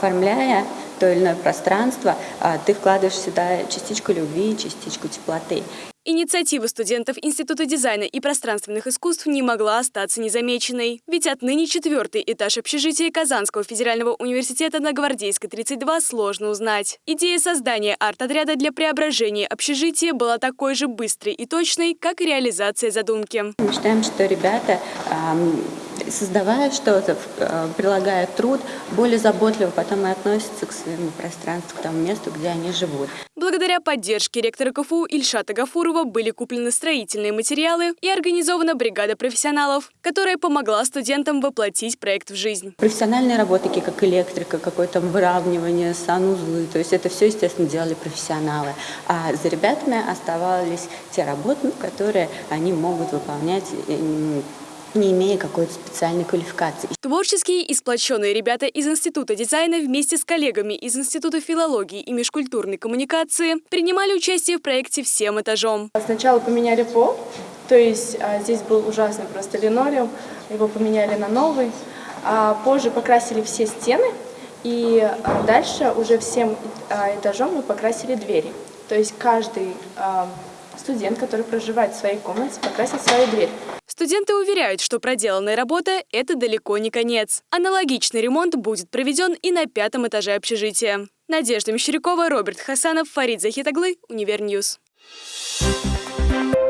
оформляя то или иное пространство, а, ты вкладываешь сюда частичку любви, частичку теплоты. Инициатива студентов Института дизайна и пространственных искусств не могла остаться незамеченной. Ведь отныне четвертый этаж общежития Казанского федерального университета на Гвардейской 32 сложно узнать. Идея создания арт-отряда для преображения общежития была такой же быстрой и точной, как и реализация задумки. Мы считаем, что ребята создавая что-то, э, прилагая труд, более заботливо потом и относятся к своему пространству, к тому месту, где они живут. Благодаря поддержке ректора КФУ Ильшата Гафурова были куплены строительные материалы и организована бригада профессионалов, которая помогла студентам воплотить проект в жизнь. Профессиональные работы, такие как электрика, какое-то выравнивание, санузлы, то есть это все, естественно, делали профессионалы. А за ребятами оставались те работы, которые они могут выполнять не имея какой-то специальной квалификации. Творческие и сплоченные ребята из Института дизайна вместе с коллегами из Института филологии и межкультурной коммуникации принимали участие в проекте всем этажом. Сначала поменяли пол, то есть а, здесь был ужасный просто линолеум, его поменяли на новый. А позже покрасили все стены, и а, дальше уже всем а, этажом мы покрасили двери. То есть каждый а, студент, который проживает в своей комнате, покрасит свою дверь. Студенты уверяют, что проделанная работа – это далеко не конец. Аналогичный ремонт будет проведен и на пятом этаже общежития. Надежда Мещерякова, Роберт Хасанов, Фарид Захитаглы, Univer News. Thank you.